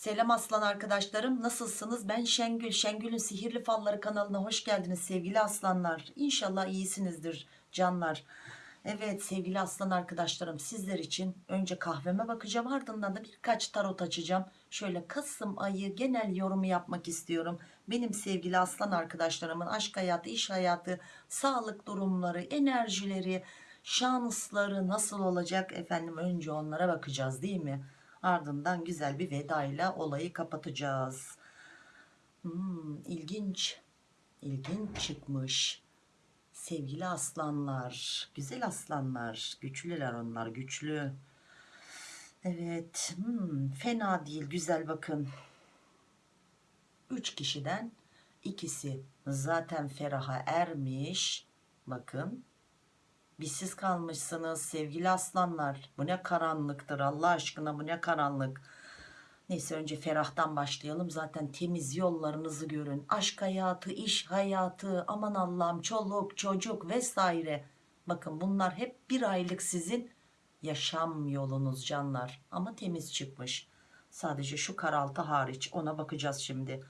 Selam aslan arkadaşlarım nasılsınız? Ben Şengül Şengül'ün sihirli falları kanalına hoş geldiniz sevgili aslanlar. İnşallah iyisinizdir canlar. Evet sevgili aslan arkadaşlarım sizler için önce kahveme bakacağım ardından da birkaç tarot açacağım. Şöyle Kasım ayı genel yorumu yapmak istiyorum. Benim sevgili aslan arkadaşlarımın aşk hayatı iş hayatı sağlık durumları enerjileri şansları nasıl olacak? Efendim önce onlara bakacağız değil mi ardından güzel bir vedayla olayı kapatacağız. Hmm, ilginç ilginç çıkmış. Sevgili aslanlar güzel aslanlar güçlüler onlar güçlü. Evet hmm, fena değil güzel bakın. 3 kişiden ikisi zaten feraha ermiş. Bakın Bizsiz kalmışsınız sevgili aslanlar. Bu ne karanlıktır Allah aşkına bu ne karanlık. Neyse önce ferahtan başlayalım. Zaten temiz yollarınızı görün. Aşk hayatı, iş hayatı, aman Allah'ım çoluk, çocuk vesaire. Bakın bunlar hep bir aylık sizin yaşam yolunuz canlar. Ama temiz çıkmış. Sadece şu karaltı hariç ona bakacağız şimdi.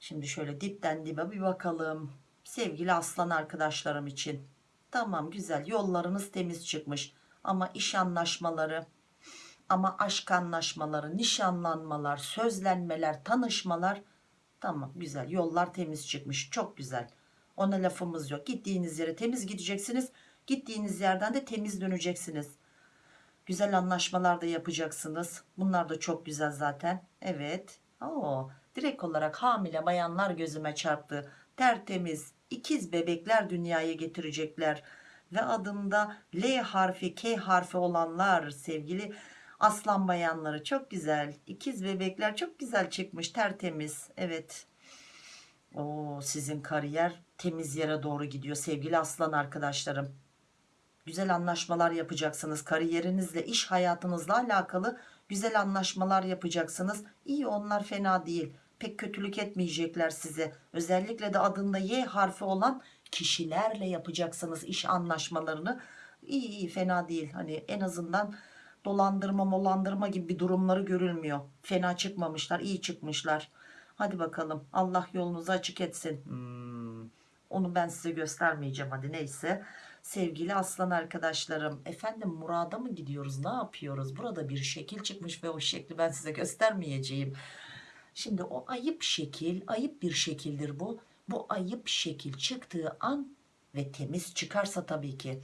Şimdi şöyle dipten dibe bir bakalım. Sevgili aslan arkadaşlarım için Tamam güzel yollarınız temiz çıkmış ama iş anlaşmaları ama aşk anlaşmaları, nişanlanmalar, sözlenmeler, tanışmalar tamam güzel yollar temiz çıkmış çok güzel. Ona lafımız yok. Gittiğiniz yere temiz gideceksiniz. Gittiğiniz yerden de temiz döneceksiniz. Güzel anlaşmalar da yapacaksınız. Bunlar da çok güzel zaten. Evet. Oo, direkt olarak hamile bayanlar gözüme çarptı. Tertemiz, ikiz bebekler dünyaya getirecekler. Ve adında L harfi K harfi olanlar sevgili aslan bayanları çok güzel. İkiz bebekler çok güzel çıkmış tertemiz. Evet. O sizin kariyer temiz yere doğru gidiyor sevgili aslan arkadaşlarım. Güzel anlaşmalar yapacaksınız kariyerinizle iş hayatınızla alakalı güzel anlaşmalar yapacaksınız. İyi onlar fena değil pek kötülük etmeyecekler size. Özellikle de adında Y harfi olan kişilerle yapacaksınız iş anlaşmalarını. İyi iyi fena değil. Hani en azından dolandırma molandırma gibi bir durumları görülmüyor. Fena çıkmamışlar iyi çıkmışlar. Hadi bakalım Allah yolunuzu açık etsin. Hmm, onu ben size göstermeyeceğim hadi neyse. Sevgili aslan arkadaşlarım efendim murada mı gidiyoruz ne yapıyoruz? Burada bir şekil çıkmış ve o şekli ben size göstermeyeceğim. Şimdi o ayıp şekil, ayıp bir şekildir bu. Bu ayıp şekil çıktığı an ve temiz çıkarsa tabii ki.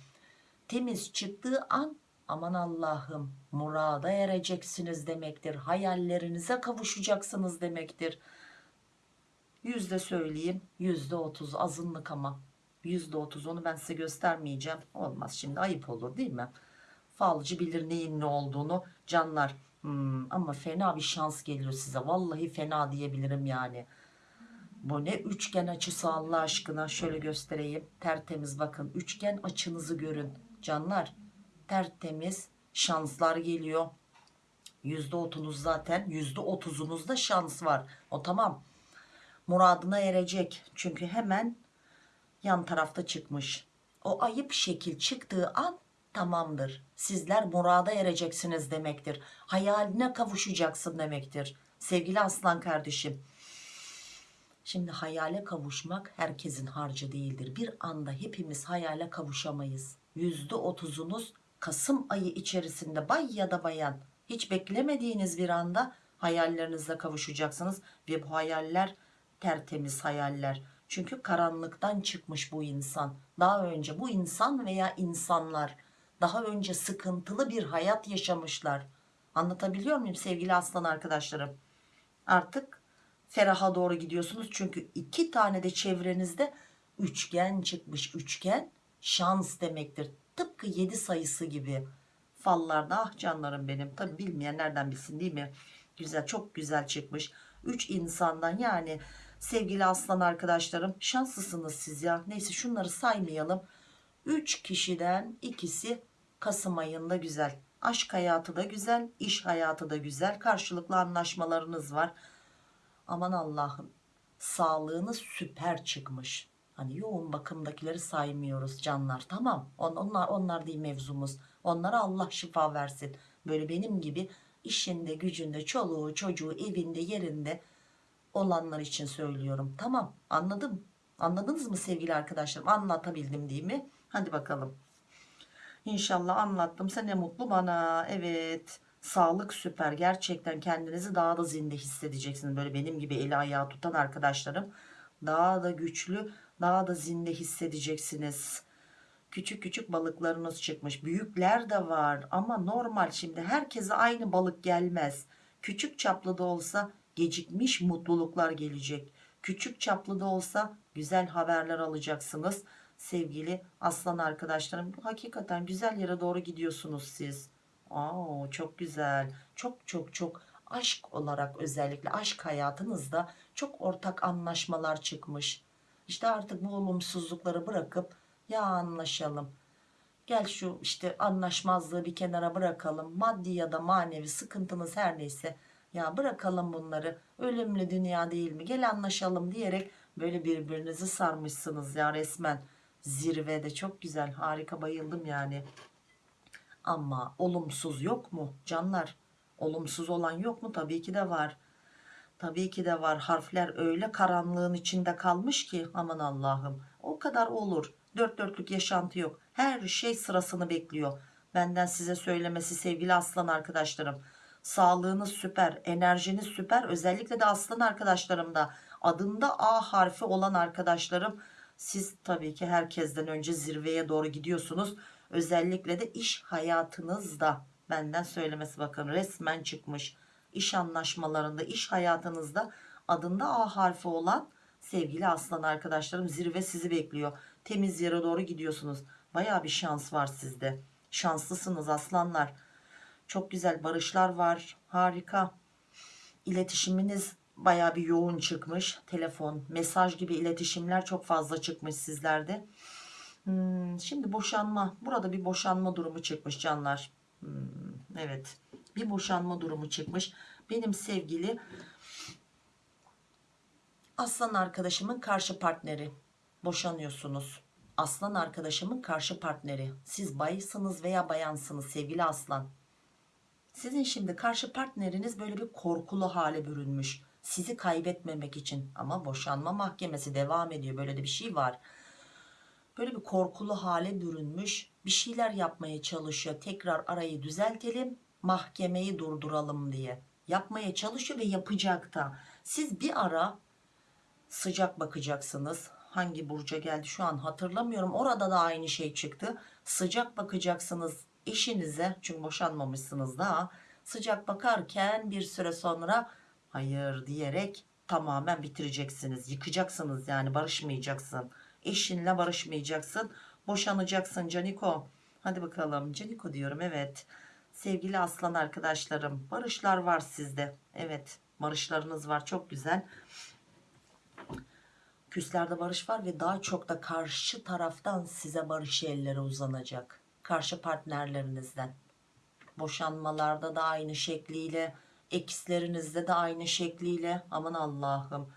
Temiz çıktığı an aman Allah'ım murada ereceksiniz demektir. Hayallerinize kavuşacaksınız demektir. Yüzde söyleyeyim yüzde otuz azınlık ama yüzde otuz onu ben size göstermeyeceğim. Olmaz şimdi ayıp olur değil mi? Falcı bilir neyin ne olduğunu canlar Hmm, ama fena bir şans geliyor size. Vallahi fena diyebilirim yani. Bu ne üçgen açısı Allah aşkına. Şöyle göstereyim. Tertemiz bakın. Üçgen açınızı görün. Canlar tertemiz şanslar geliyor. Yüzde otunuz zaten. Yüzde otuzunuzda şans var. O tamam. Muradına erecek. Çünkü hemen yan tarafta çıkmış. O ayıp şekil çıktığı an tamamdır. Sizler murada ereceksiniz demektir. Hayaline kavuşacaksın demektir. Sevgili aslan kardeşim. Şimdi hayale kavuşmak herkesin harcı değildir. Bir anda hepimiz hayale kavuşamayız. Yüzde otuzunuz Kasım ayı içerisinde bay ya da bayan hiç beklemediğiniz bir anda hayallerinizle kavuşacaksınız. Ve bu hayaller tertemiz hayaller. Çünkü karanlıktan çıkmış bu insan. Daha önce bu insan veya insanlar daha önce sıkıntılı bir hayat yaşamışlar. Anlatabiliyor muyum sevgili aslan arkadaşlarım? Artık feraha doğru gidiyorsunuz. Çünkü iki tane de çevrenizde üçgen çıkmış. Üçgen şans demektir. Tıpkı 7 sayısı gibi. Fallarda ah canlarım benim. Tabi bilmeyen nereden bilsin değil mi? Güzel çok güzel çıkmış. 3 insandan yani sevgili aslan arkadaşlarım şanslısınız siz ya. Neyse şunları saymayalım. 3 kişiden ikisi Kasım ayında güzel. Aşk hayatı da güzel, iş hayatı da güzel. Karşılıklı anlaşmalarınız var. Aman Allah'ım sağlığınız süper çıkmış. Hani yoğun bakımdakileri saymıyoruz canlar tamam. On, onlar, onlar değil mevzumuz. Onlara Allah şifa versin. Böyle benim gibi işinde gücünde çoluğu çocuğu evinde yerinde olanlar için söylüyorum tamam anladım anladınız mı sevgili arkadaşlarım anlatabildim değil mi hadi bakalım İnşallah anlattım. Sen ne mutlu bana. Evet. Sağlık süper. Gerçekten kendinizi daha da zinde hissedeceksiniz. Böyle benim gibi eli ayağı tutan arkadaşlarım. Daha da güçlü, daha da zinde hissedeceksiniz. Küçük küçük balıklarınız çıkmış. Büyükler de var ama normal şimdi herkese aynı balık gelmez. Küçük çaplı da olsa gecikmiş mutluluklar gelecek. Küçük çaplı da olsa güzel haberler alacaksınız sevgili aslan arkadaşlarım. Hakikaten güzel yere doğru gidiyorsunuz siz. Aa, çok güzel. Çok çok çok aşk olarak özellikle aşk hayatınızda çok ortak anlaşmalar çıkmış. İşte artık bu olumsuzlukları bırakıp ya anlaşalım. Gel şu işte anlaşmazlığı bir kenara bırakalım. Maddi ya da manevi sıkıntınız her neyse ya bırakalım bunları. Ölümlü dünya değil mi? Gel anlaşalım. diyerek böyle birbirinizi sarmışsınız ya resmen zirvede. Çok güzel. Harika. Bayıldım yani. Ama olumsuz yok mu canlar? Olumsuz olan yok mu? Tabii ki de var. Tabii ki de var. Harfler öyle karanlığın içinde kalmış ki aman Allah'ım. O kadar olur. Dört dörtlük yaşantı yok. Her şey sırasını bekliyor. Benden size söylemesi sevgili aslan arkadaşlarım. Sağlığınız süper enerjiniz süper. Özellikle de aslan arkadaşlarım da adında A harfi olan arkadaşlarım siz tabii ki herkesten önce zirveye doğru gidiyorsunuz. Özellikle de iş hayatınızda benden söylemesi bakın resmen çıkmış. İş anlaşmalarında, iş hayatınızda adında A harfi olan sevgili aslan arkadaşlarım zirve sizi bekliyor. Temiz yere doğru gidiyorsunuz. Baya bir şans var sizde. Şanslısınız aslanlar. Çok güzel barışlar var. Harika. İletişiminiz baya bir yoğun çıkmış. Telefon, mesaj gibi iletişimler çok fazla çıkmış sizlerde. Hmm, şimdi boşanma. Burada bir boşanma durumu çıkmış canlar. Hmm, evet. Bir boşanma durumu çıkmış. Benim sevgili aslan arkadaşımın karşı partneri. Boşanıyorsunuz. Aslan arkadaşımın karşı partneri. Siz baysınız veya bayansınız sevgili aslan. Sizin şimdi karşı partneriniz böyle bir korkulu hale bürünmüş sizi kaybetmemek için. Ama boşanma mahkemesi devam ediyor. Böyle de bir şey var. Böyle bir korkulu hale bürünmüş. Bir şeyler yapmaya çalışıyor. Tekrar arayı düzeltelim mahkemeyi durduralım diye. Yapmaya çalışıyor ve yapacak da. Siz bir ara sıcak bakacaksınız. Hangi burca geldi şu an hatırlamıyorum. Orada da aynı şey çıktı. Sıcak bakacaksınız eşinize. Çünkü boşanmamışsınız daha sıcak bakarken bir süre sonra hayır diyerek tamamen bitireceksiniz. Yıkacaksınız yani barışmayacaksın. Eşinle barışmayacaksın. Boşanacaksın Caniko. Hadi bakalım. Caniko diyorum evet. Sevgili aslan arkadaşlarım barışlar var sizde. Evet barışlarınız var. Çok güzel. Küslerde barış var ve daha çok da karşı taraftan size barış elleri uzanacak. Karşı partnerlerinizden. Boşanmalarda da aynı şekliyle ekslerinizde de aynı şekliyle. Aman Allah'ım.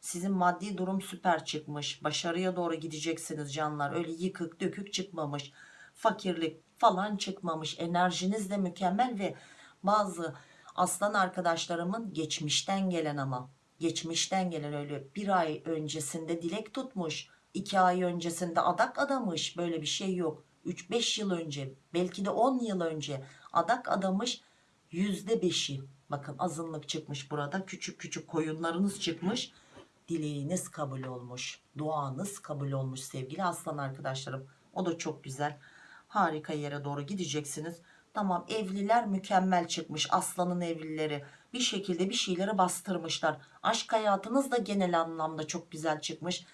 Sizin maddi durum süper çıkmış. Başarıya doğru gideceksiniz canlar. Öyle yıkık dökük çıkmamış. Fakirlik falan çıkmamış. Enerjiniz de mükemmel ve bazı aslan arkadaşlarımın geçmişten gelen ama geçmişten gelen öyle bir ay öncesinde dilek tutmuş iki ay öncesinde adak adamış. Böyle bir şey yok. 3-5 yıl önce belki de 10 yıl önce adak adamış yüzde beşi bakın azınlık çıkmış burada. Küçük küçük koyunlarınız çıkmış. Dileğiniz kabul olmuş. Duanız kabul olmuş sevgili aslan arkadaşlarım. O da çok güzel. Harika yere doğru gideceksiniz. Tamam evliler mükemmel çıkmış. Aslanın evlileri bir şekilde bir şeyleri bastırmışlar. Aşk hayatınız da genel anlamda çok güzel çıkmış.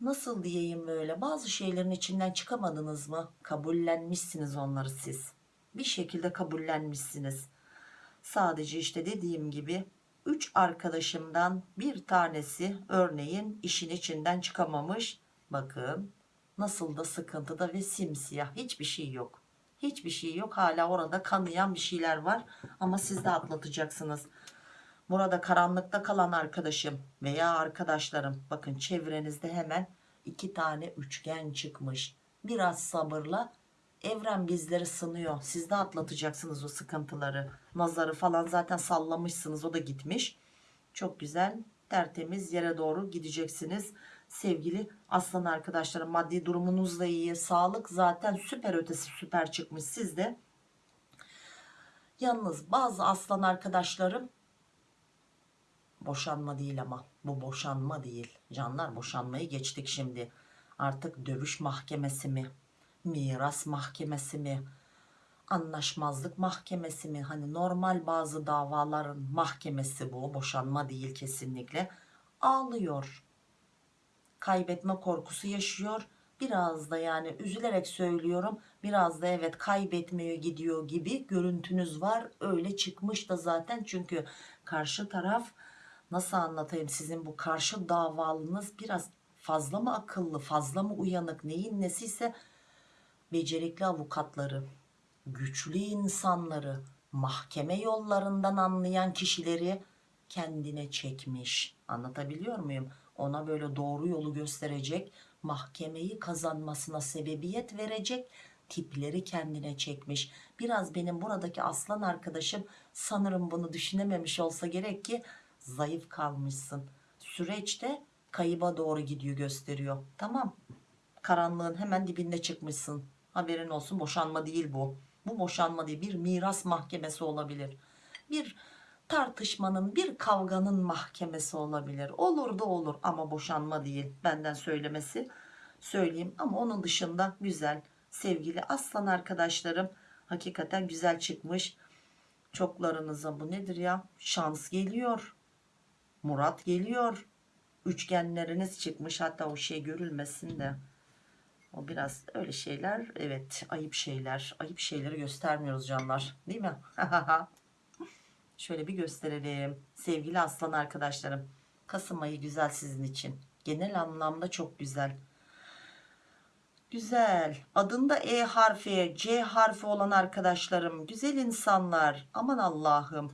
Nasıl diyeyim böyle? Bazı şeylerin içinden çıkamadınız mı? Kabullenmişsiniz onları siz. Bir şekilde kabullenmişsiniz sadece işte dediğim gibi 3 arkadaşımdan bir tanesi örneğin işin içinden çıkamamış. Bakın nasıl da sıkıntıda ve simsiyah. Hiçbir şey yok. Hiçbir şey yok. Hala orada kanayan bir şeyler var. Ama siz de atlatacaksınız. Burada karanlıkta kalan arkadaşım veya arkadaşlarım bakın çevrenizde hemen iki tane üçgen çıkmış. Biraz sabırla Evren bizleri sınıyor. Siz de atlatacaksınız o sıkıntıları. Nazarı falan zaten sallamışsınız. O da gitmiş. Çok güzel. Tertemiz yere doğru gideceksiniz. Sevgili aslan arkadaşlarım maddi durumunuz da iyi. Sağlık zaten süper ötesi süper çıkmış sizde. Yalnız bazı aslan arkadaşlarım boşanma değil ama bu boşanma değil. Canlar boşanmayı geçtik şimdi. Artık dövüş mahkemesi mi? Miras mahkemesi mi? Anlaşmazlık mahkemesi mi? Hani normal bazı davaların mahkemesi bu. Boşanma değil kesinlikle. Ağlıyor. Kaybetme korkusu yaşıyor. Biraz da yani üzülerek söylüyorum. Biraz da evet kaybetmeye gidiyor gibi görüntünüz var. Öyle çıkmış da zaten çünkü karşı taraf nasıl anlatayım sizin bu karşı davalınız biraz fazla mı akıllı fazla mı uyanık neyin nesiyse becerikli avukatları güçlü insanları mahkeme yollarından anlayan kişileri kendine çekmiş. Anlatabiliyor muyum? Ona böyle doğru yolu gösterecek mahkemeyi kazanmasına sebebiyet verecek tipleri kendine çekmiş. Biraz benim buradaki aslan arkadaşım sanırım bunu düşünememiş olsa gerek ki zayıf kalmışsın. Süreçte kayıba doğru gidiyor gösteriyor. Tamam karanlığın hemen dibinde çıkmışsın haberin olsun boşanma değil bu. Bu boşanma değil bir miras mahkemesi olabilir. Bir tartışmanın bir kavganın mahkemesi olabilir. Olur da olur ama boşanma değil. Benden söylemesi söyleyeyim. Ama onun dışında güzel sevgili aslan arkadaşlarım hakikaten güzel çıkmış. Çoklarınıza bu nedir ya? Şans geliyor Murat geliyor. Üçgenleriniz çıkmış. Hatta o şey görülmesin de o biraz öyle şeyler evet ayıp şeyler. Ayıp şeyleri göstermiyoruz canlar değil mi? Şöyle bir gösterelim. Sevgili aslan arkadaşlarım Kasım ayı güzel sizin için. Genel anlamda çok güzel. Güzel. Adında E harfi C harfi olan arkadaşlarım güzel insanlar. Aman Allah'ım.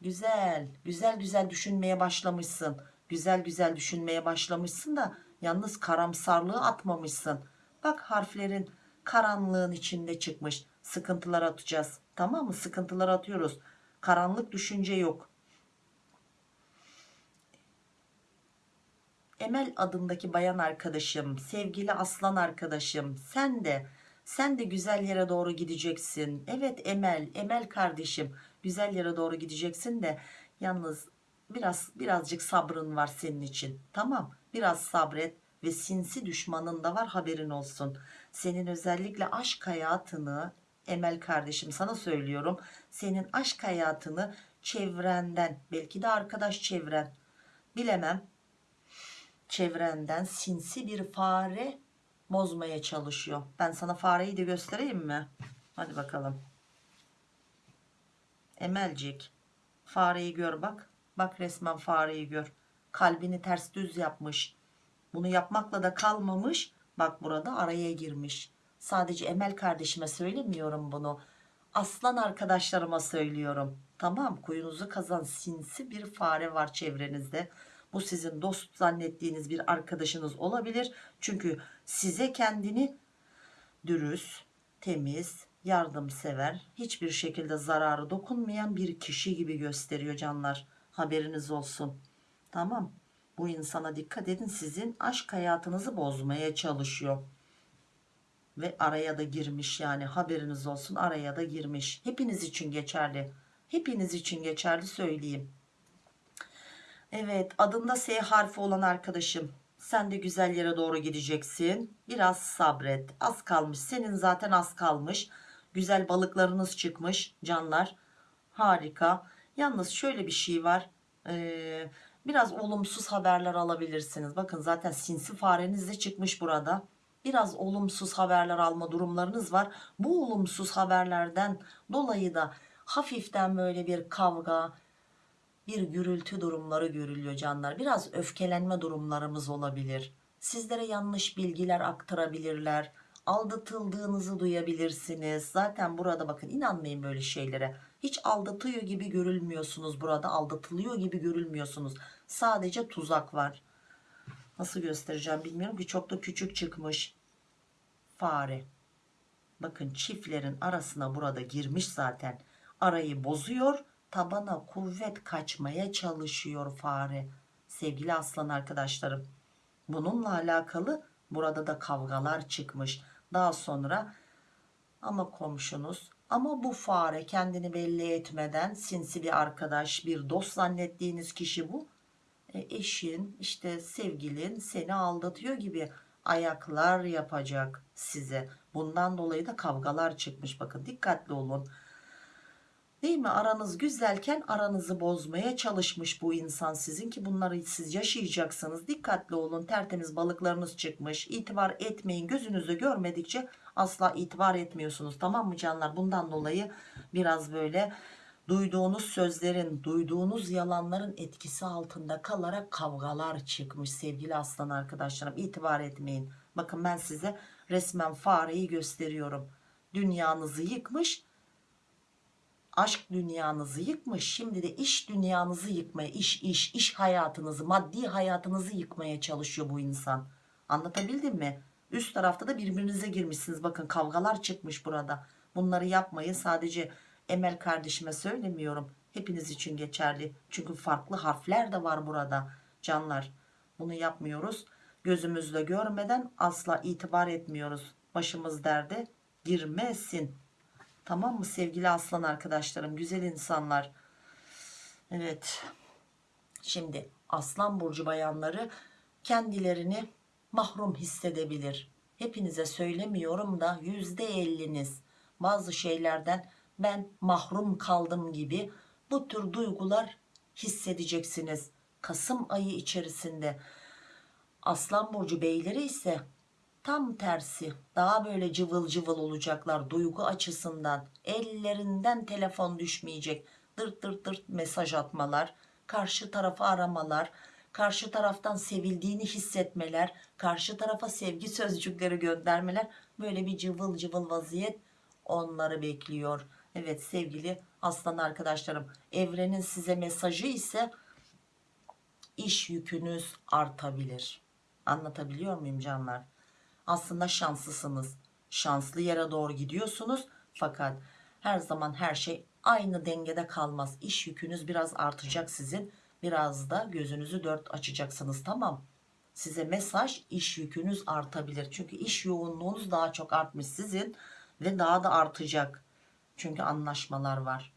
Güzel. Güzel güzel düşünmeye başlamışsın. Güzel güzel düşünmeye başlamışsın da yalnız karamsarlığı atmamışsın bak harflerin karanlığın içinde çıkmış. Sıkıntılar atacağız. Tamam mı? Sıkıntılar atıyoruz. Karanlık düşünce yok. Emel adındaki bayan arkadaşım sevgili aslan arkadaşım sen de sen de güzel yere doğru gideceksin. Evet Emel Emel kardeşim güzel yere doğru gideceksin de yalnız biraz birazcık sabrın var senin için. Tamam biraz sabret ve sinsi düşmanın da var haberin olsun. Senin özellikle aşk hayatını Emel kardeşim sana söylüyorum senin aşk hayatını çevrenden belki de arkadaş çevren bilemem çevrenden sinsi bir fare bozmaya çalışıyor. Ben sana fareyi de göstereyim mi? Hadi bakalım. Emelcik fareyi gör bak. Bak resmen fareyi gör. Kalbini ters düz yapmış bunu yapmakla da kalmamış. Bak burada araya girmiş. Sadece Emel kardeşime söylemiyorum bunu. Aslan arkadaşlarıma söylüyorum. Tamam kuyunuzu kazan sinsi bir fare var çevrenizde. Bu sizin dost zannettiğiniz bir arkadaşınız olabilir. Çünkü size kendini dürüst temiz yardımsever hiçbir şekilde zararı dokunmayan bir kişi gibi gösteriyor canlar. Haberiniz olsun. Tamam bu insana dikkat edin sizin aşk hayatınızı bozmaya çalışıyor. Ve araya da girmiş yani haberiniz olsun araya da girmiş. Hepiniz için geçerli. Hepiniz için geçerli söyleyeyim. Evet adında S harfi olan arkadaşım sen de güzel yere doğru gideceksin. Biraz sabret. Az kalmış. Senin zaten az kalmış. Güzel balıklarınız çıkmış canlar. Harika. Yalnız şöyle bir şey var. Ee, biraz olumsuz haberler alabilirsiniz. Bakın zaten sinsi fareniz de çıkmış burada. Biraz olumsuz haberler alma durumlarınız var. Bu olumsuz haberlerden dolayı da hafiften böyle bir kavga bir gürültü durumları görülüyor canlar. Biraz öfkelenme durumlarımız olabilir. Sizlere yanlış bilgiler aktarabilirler. Aldatıldığınızı duyabilirsiniz. Zaten burada bakın inanmayın böyle şeylere hiç aldatıyor gibi görülmüyorsunuz burada aldatılıyor gibi görülmüyorsunuz. Sadece tuzak var. Nasıl göstereceğim bilmiyorum ki çok da küçük çıkmış fare. Bakın çiftlerin arasına burada girmiş zaten. Arayı bozuyor tabana kuvvet kaçmaya çalışıyor fare. Sevgili aslan arkadaşlarım bununla alakalı burada da kavgalar çıkmış. Daha sonra ama komşunuz ama bu fare kendini belli etmeden sinsi bir arkadaş bir dost zannettiğiniz kişi bu. E, eşin işte sevgilin seni aldatıyor gibi ayaklar yapacak size. Bundan dolayı da kavgalar çıkmış. Bakın dikkatli olun değil mi? Aranız güzelken aranızı bozmaya çalışmış bu insan sizin ki bunları siz yaşayacaksınız. Dikkatli olun. Tertemiz balıklarınız çıkmış. İtibar etmeyin. Gözünüzü görmedikçe asla itibar etmiyorsunuz. Tamam mı canlar? Bundan dolayı biraz böyle duyduğunuz sözlerin duyduğunuz yalanların etkisi altında kalarak kavgalar çıkmış sevgili aslan arkadaşlarım. İtibar etmeyin. Bakın ben size resmen fareyi gösteriyorum. Dünyanızı yıkmış aşk dünyanızı yıkmış şimdi de iş dünyanızı yıkmaya iş iş iş hayatınızı maddi hayatınızı yıkmaya çalışıyor bu insan. Anlatabildim mi? Üst tarafta da birbirinize girmişsiniz. Bakın kavgalar çıkmış burada. Bunları yapmayın. Sadece Emel kardeşime söylemiyorum. Hepiniz için geçerli. Çünkü farklı harfler de var burada canlar. Bunu yapmıyoruz. Gözümüzle görmeden asla itibar etmiyoruz. Başımız derde girmesin Tamam mı sevgili aslan arkadaşlarım güzel insanlar. Evet. Şimdi aslan burcu bayanları kendilerini mahrum hissedebilir. Hepinize söylemiyorum da yüzde elliniz bazı şeylerden ben mahrum kaldım gibi bu tür duygular hissedeceksiniz. Kasım ayı içerisinde aslan burcu beyleri ise tam tersi daha böyle cıvıl cıvıl olacaklar duygu açısından. Ellerinden telefon düşmeyecek. Dırt dırt dırt mesaj atmalar karşı tarafı aramalar karşı taraftan sevildiğini hissetmeler karşı tarafa sevgi sözcükleri göndermeler. Böyle bir cıvıl cıvıl vaziyet onları bekliyor. Evet sevgili aslan arkadaşlarım evrenin size mesajı ise iş yükünüz artabilir. Anlatabiliyor muyum canlar aslında şanslısınız. Şanslı yere doğru gidiyorsunuz. Fakat her zaman her şey aynı dengede kalmaz. İş yükünüz biraz artacak sizin. Biraz da gözünüzü dört açacaksınız tamam. Size mesaj iş yükünüz artabilir. Çünkü iş yoğunluğunuz daha çok artmış sizin ve daha da artacak. Çünkü anlaşmalar var.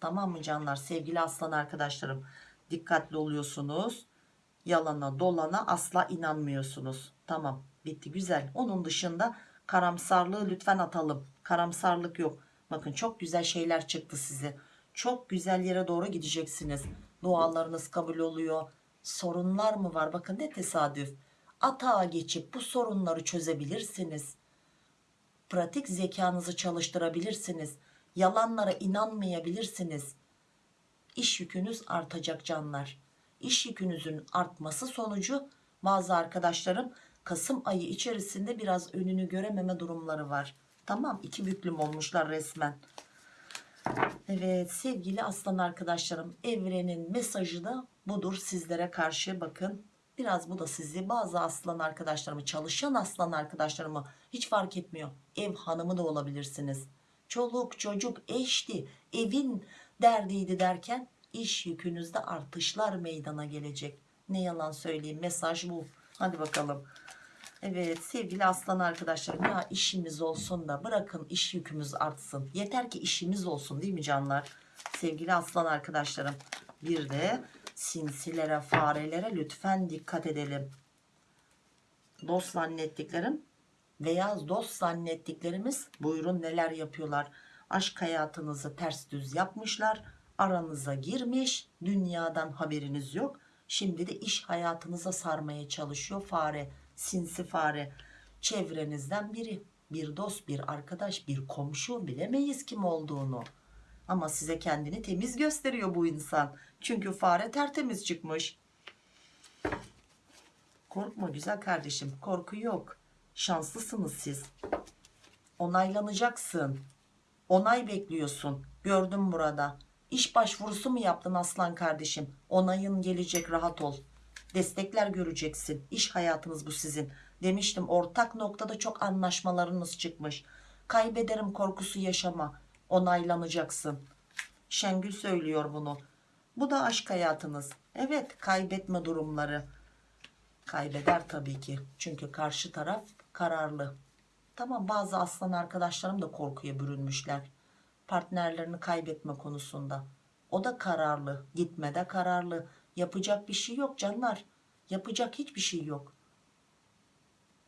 Tamam mı canlar? Sevgili aslan arkadaşlarım dikkatli oluyorsunuz. Yalana dolana asla inanmıyorsunuz. Tamam bitti güzel. Onun dışında karamsarlığı lütfen atalım. Karamsarlık yok. Bakın çok güzel şeyler çıktı size. Çok güzel yere doğru gideceksiniz. Dualarınız kabul oluyor. Sorunlar mı var? Bakın ne tesadüf. Atağa geçip bu sorunları çözebilirsiniz. Pratik zekanızı çalıştırabilirsiniz. Yalanlara inanmayabilirsiniz. İş yükünüz artacak canlar iş yükünüzün artması sonucu bazı arkadaşlarım Kasım ayı içerisinde biraz önünü görememe durumları var. Tamam iki büklüm olmuşlar resmen. Evet sevgili aslan arkadaşlarım evrenin mesajı da budur sizlere karşı bakın. Biraz bu da sizi bazı aslan arkadaşlarımı çalışan aslan arkadaşlarımı hiç fark etmiyor. Ev hanımı da olabilirsiniz. Çoluk çocuk eşti evin derdiydi derken iş yükünüzde artışlar meydana gelecek. Ne yalan söyleyeyim mesaj bu. Hadi bakalım. Evet sevgili aslan arkadaşlarım ya işimiz olsun da bırakın iş yükümüz artsın. Yeter ki işimiz olsun değil mi canlar? Sevgili aslan arkadaşlarım bir de sinsilere farelere lütfen dikkat edelim. Dost zannettiklerim veya dost zannettiklerimiz buyurun neler yapıyorlar. Aşk hayatınızı ters düz yapmışlar. Aranıza girmiş dünyadan haberiniz yok. Şimdi de iş hayatınıza sarmaya çalışıyor fare sinsi fare. Çevrenizden biri bir dost bir arkadaş bir komşu bilemeyiz kim olduğunu. Ama size kendini temiz gösteriyor bu insan. Çünkü fare tertemiz çıkmış. Korkma güzel kardeşim korku yok. Şanslısınız siz. Onaylanacaksın. Onay bekliyorsun. Gördüm burada iş başvurusu mu yaptın aslan kardeşim onayın gelecek rahat ol destekler göreceksin iş hayatınız bu sizin demiştim ortak noktada çok anlaşmalarınız çıkmış Kaybederim korkusu yaşama. Onaylanacaksın. Şengül söylüyor bunu. Bu da aşk hayatınız. Evet kaybetme durumları. Kaybeder tabii ki. Çünkü karşı taraf kararlı. Tamam bazı aslan arkadaşlarım da korkuya bürünmüşler. Partnerlerini kaybetme konusunda. O da kararlı. Gitmede kararlı. Yapacak bir şey yok canlar. Yapacak hiçbir şey yok.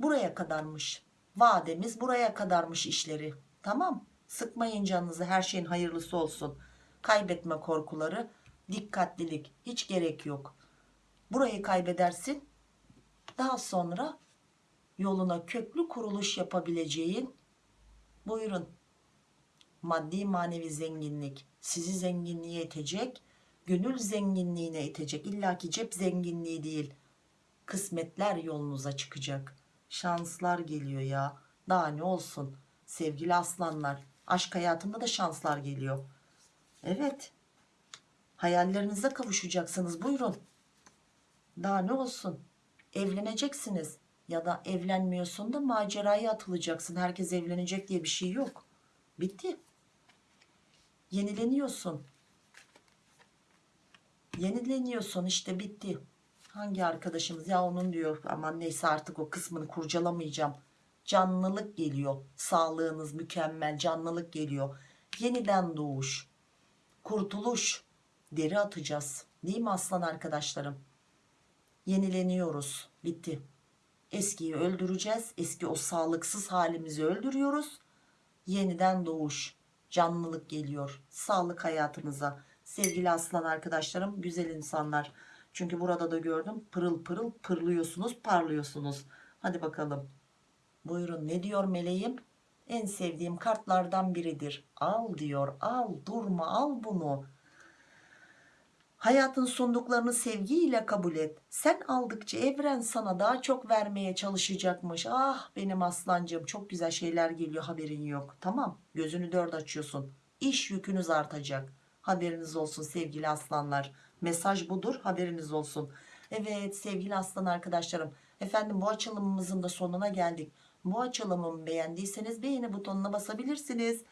Buraya kadarmış. Vademiz buraya kadarmış işleri. Tamam. Sıkmayın canınızı. Her şeyin hayırlısı olsun. Kaybetme korkuları. Dikkatlilik. Hiç gerek yok. Burayı kaybedersin. Daha sonra yoluna köklü kuruluş yapabileceğin buyurun maddi manevi zenginlik sizi zenginliğe itecek gönül zenginliğine itecek illaki cep zenginliği değil kısmetler yolunuza çıkacak. Şanslar geliyor ya daha ne olsun. Sevgili aslanlar aşk hayatında da şanslar geliyor. Evet hayallerinize kavuşacaksınız buyurun. Daha ne olsun evleneceksiniz ya da evlenmiyorsun da maceraya atılacaksın. Herkes evlenecek diye bir şey yok. Bitti yenileniyorsun. Yenileniyorsun işte bitti. Hangi arkadaşımız? Ya onun diyor aman neyse artık o kısmını kurcalamayacağım. Canlılık geliyor. Sağlığınız mükemmel canlılık geliyor. Yeniden doğuş kurtuluş deri atacağız. Değil mi aslan arkadaşlarım? Yenileniyoruz. Bitti. Eskiyi öldüreceğiz. Eski o sağlıksız halimizi öldürüyoruz. Yeniden doğuş canlılık geliyor sağlık hayatınıza sevgili aslan arkadaşlarım güzel insanlar. Çünkü burada da gördüm pırıl pırıl pırlıyorsunuz parlıyorsunuz. Hadi bakalım. Buyurun ne diyor meleğim? En sevdiğim kartlardan biridir. Al diyor al durma al bunu Hayatın sunduklarını sevgiyle kabul et. Sen aldıkça evren sana daha çok vermeye çalışacakmış. Ah benim aslancığım çok güzel şeyler geliyor haberin yok. Tamam gözünü dört açıyorsun. İş yükünüz artacak. Haberiniz olsun sevgili aslanlar. Mesaj budur haberiniz olsun. Evet sevgili aslan arkadaşlarım. Efendim bu açılımımızın da sonuna geldik. Bu açılımımı beğendiyseniz beğeni butonuna basabilirsiniz.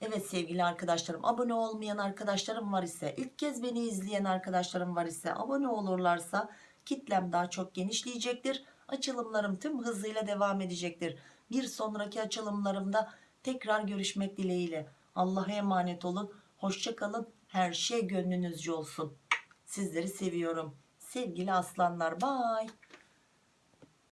Evet sevgili arkadaşlarım abone olmayan arkadaşlarım var ise ilk kez beni izleyen arkadaşlarım var ise abone olurlarsa kitlem daha çok genişleyecektir. Açılımlarım tüm hızıyla devam edecektir. Bir sonraki açılımlarımda tekrar görüşmek dileğiyle. Allah'a emanet olun. Hoşçakalın. Her şey gönlünüzce olsun. Sizleri seviyorum. Sevgili aslanlar. Bye.